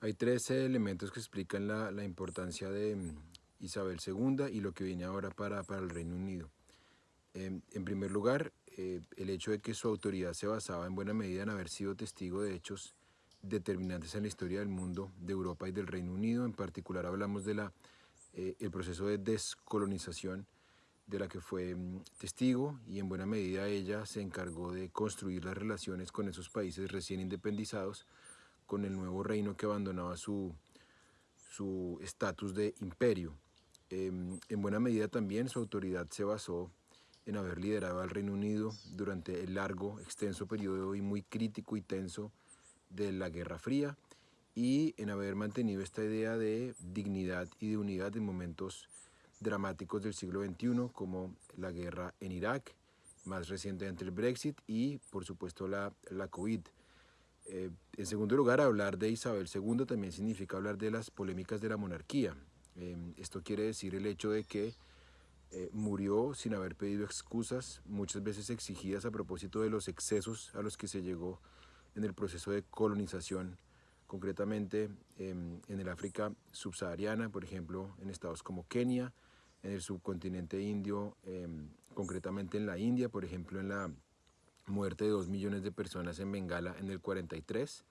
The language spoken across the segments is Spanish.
Hay tres elementos que explican la, la importancia de mm, Isabel II y lo que viene ahora para, para el Reino Unido. Em, en primer lugar, eh, el hecho de que su autoridad se basaba en buena medida en haber sido testigo de hechos determinantes en la historia del mundo, de Europa y del Reino Unido. En particular hablamos del eh, el proceso de descolonización de la que fue mm, testigo y en buena medida ella se encargó de construir las relaciones con esos países recién independizados, con el nuevo reino que abandonaba su estatus de imperio. Em, en buena medida también su autoridad se basó en haber liderado al Reino Unido durante el largo, extenso periodo y muy crítico y tenso de la Guerra Fría y en haber mantenido esta idea de dignidad y de unidad en momentos dramáticos del siglo XXI como la guerra en Irak, más recientemente el Brexit y por supuesto la, la COVID. Eh, en segundo lugar, hablar de Isabel II también significa hablar de las polémicas de la monarquía. Eh, esto quiere decir el hecho de que eh, murió sin haber pedido excusas, muchas veces exigidas a propósito de los excesos a los que se llegó en el proceso de colonización, concretamente em, en el África subsahariana, por ejemplo, en estados como Kenia, en el subcontinente indio, em, concretamente en la India, por ejemplo, en la muerte de dos millones de personas en Bengala en el 43,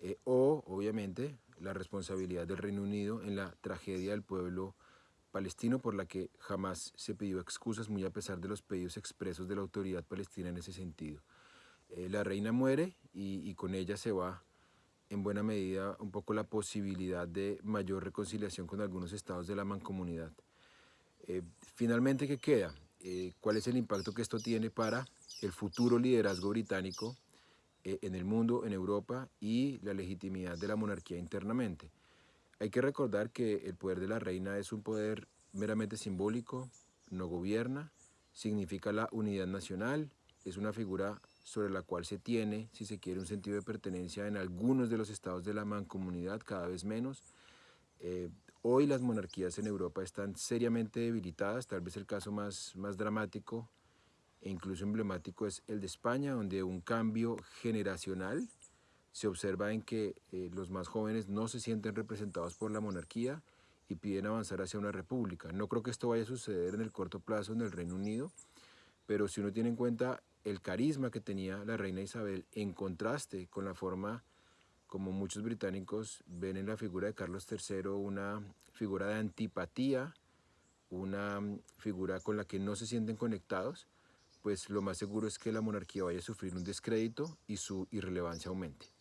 eh, o obviamente la responsabilidad del Reino Unido en la tragedia del pueblo palestino por la que jamás se pidió excusas, muy a pesar de los pedidos expresos de la autoridad palestina en ese sentido. Eh, la reina muere y, con ella se va en buena medida un poco la posibilidad de mayor reconciliación con algunos estados de la mancomunidad. Eh, finalmente, ¿qué queda? Eh, ¿Cuál es el impacto que esto tiene para el futuro liderazgo británico en el mundo, en Europa y la legitimidad de la monarquía internamente? Hay que recordar que el poder de la reina es un poder meramente simbólico, no gobierna, significa la unidad nacional, es una figura sobre la cual se tiene, si se quiere, un sentido de pertenencia en algunos de los estados de la mancomunidad, cada vez menos. Eh, hoy las monarquías en Europa están seriamente debilitadas, tal vez el caso más, más dramático e incluso emblemático es el de España, donde un cambio generacional se observa en que eh, los más jóvenes no se sienten representados por la monarquía y piden avanzar hacia una república. No creo que esto vaya a suceder en el corto plazo en el Reino Unido, pero si uno tiene en cuenta el carisma que tenía la reina Isabel en contraste con la forma como muchos británicos ven en la figura de Carlos III una figura de antipatía, una figura con la que no se sienten conectados, pues lo más seguro es que la monarquía vaya a sufrir un descrédito y su irrelevancia aumente.